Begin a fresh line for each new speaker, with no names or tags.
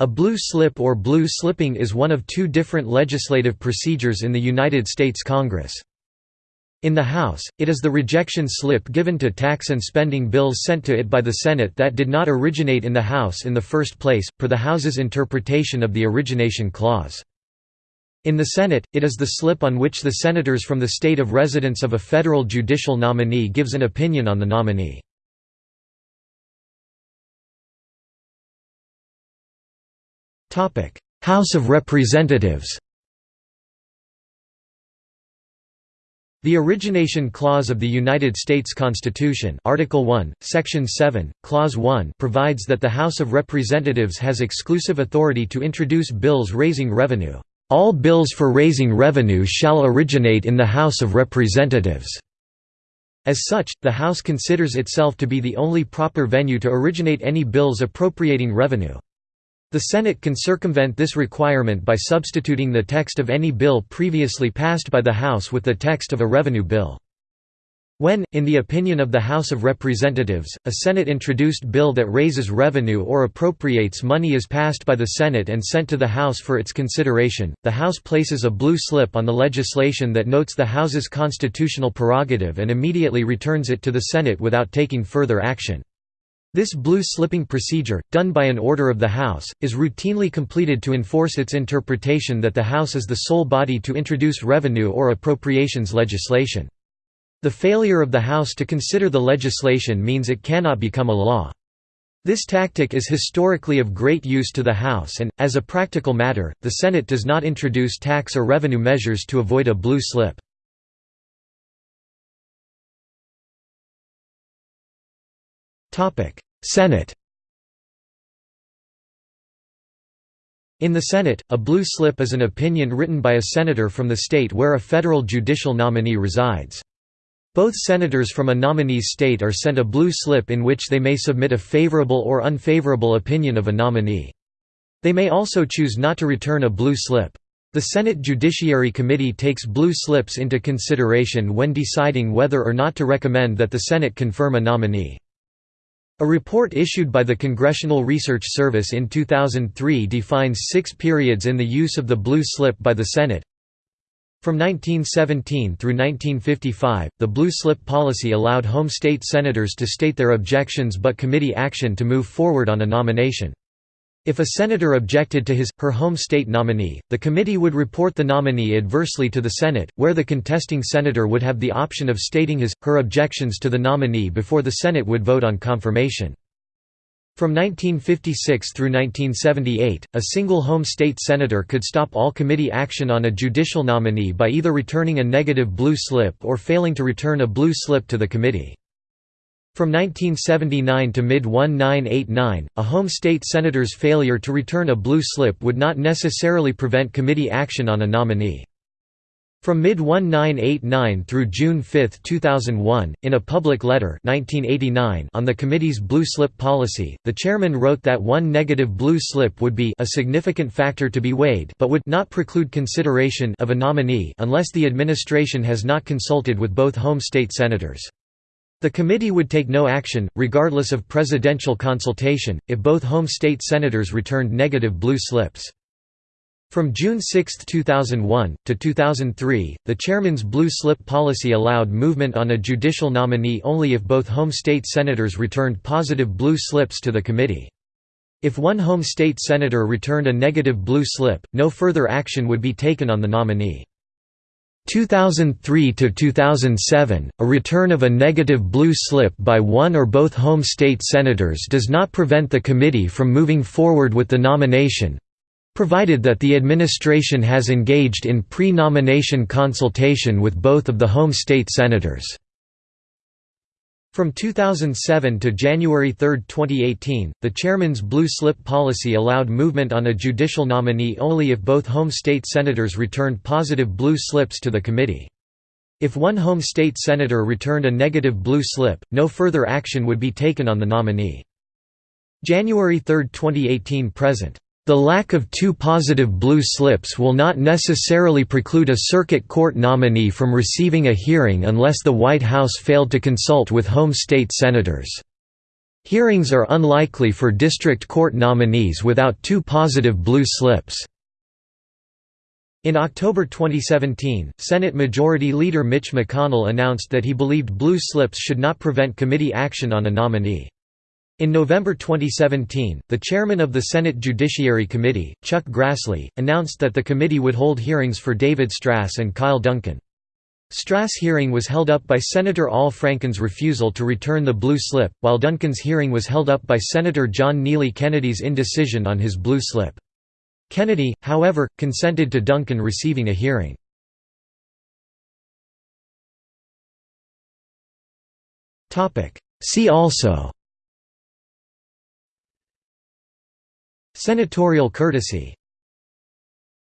A blue slip or blue slipping is one of two different legislative procedures in the United States Congress. In the House, it is the rejection slip given to tax and spending bills sent to it by the Senate that did not originate in the House in the first place, per the House's interpretation of the Origination Clause. In the Senate, it is the slip on which the senators from the state of residence of a federal judicial nominee gives an opinion on the nominee. House of Representatives The Origination Clause of the United States Constitution Article 1, Section 7, Clause 1 provides that the House of Representatives has exclusive authority to introduce bills raising revenue. All bills for raising revenue shall originate in the House of Representatives. As such, the House considers itself to be the only proper venue to originate any bills appropriating revenue. The Senate can circumvent this requirement by substituting the text of any bill previously passed by the House with the text of a revenue bill. When, in the opinion of the House of Representatives, a Senate-introduced bill that raises revenue or appropriates money is passed by the Senate and sent to the House for its consideration, the House places a blue slip on the legislation that notes the House's constitutional prerogative and immediately returns it to the Senate without taking further action. This blue slipping procedure, done by an order of the House, is routinely completed to enforce its interpretation that the House is the sole body to introduce revenue or appropriations legislation. The failure of the House to consider the legislation means it cannot become a law. This tactic is historically of great use to the House and, as a practical matter, the Senate does not introduce tax or revenue measures to avoid a blue slip. Senate In the Senate, a blue slip is an opinion written by a senator from the state where a federal judicial nominee resides. Both senators from a nominee's state are sent a blue slip in which they may submit a favorable or unfavorable opinion of a nominee. They may also choose not to return a blue slip. The Senate Judiciary Committee takes blue slips into consideration when deciding whether or not to recommend that the Senate confirm a nominee. A report issued by the Congressional Research Service in 2003 defines six periods in the use of the blue slip by the Senate. From 1917 through 1955, the blue slip policy allowed home state senators to state their objections but committee action to move forward on a nomination. If a senator objected to his, her home state nominee, the committee would report the nominee adversely to the Senate, where the contesting senator would have the option of stating his, her objections to the nominee before the Senate would vote on confirmation. From 1956 through 1978, a single home state senator could stop all committee action on a judicial nominee by either returning a negative blue slip or failing to return a blue slip to the committee. From 1979 to mid-1989, a home state senator's failure to return a blue slip would not necessarily prevent committee action on a nominee. From mid-1989 through June 5, 2001, in a public letter 1989 on the committee's blue slip policy, the chairman wrote that one negative blue slip would be a significant factor to be weighed but would not preclude consideration of a nominee unless the administration has not consulted with both home state senators. The committee would take no action, regardless of presidential consultation, if both home state senators returned negative blue slips. From June 6, 2001, to 2003, the chairman's blue slip policy allowed movement on a judicial nominee only if both home state senators returned positive blue slips to the committee. If one home state senator returned a negative blue slip, no further action would be taken on the nominee. 2003 to 2007, a return of a negative blue slip by one or both home state senators does not prevent the committee from moving forward with the nomination provided that the administration has engaged in pre-nomination consultation with both of the home state senators. From 2007 to January 3, 2018, the chairman's blue slip policy allowed movement on a judicial nominee only if both home state senators returned positive blue slips to the committee. If one home state senator returned a negative blue slip, no further action would be taken on the nominee. January 3, 2018 present. The lack of two positive blue slips will not necessarily preclude a circuit court nominee from receiving a hearing unless the White House failed to consult with home state senators. Hearings are unlikely for district court nominees without two positive blue slips. In October 2017, Senate Majority Leader Mitch McConnell announced that he believed blue slips should not prevent committee action on a nominee. In November 2017, the chairman of the Senate Judiciary Committee, Chuck Grassley, announced that the committee would hold hearings for David Stras and Kyle Duncan. Stras' hearing was held up by Senator Al Franken's refusal to return the blue slip, while Duncan's hearing was held up by Senator John Neely Kennedy's indecision on his blue slip. Kennedy, however, consented to Duncan receiving a hearing. See also Senatorial courtesy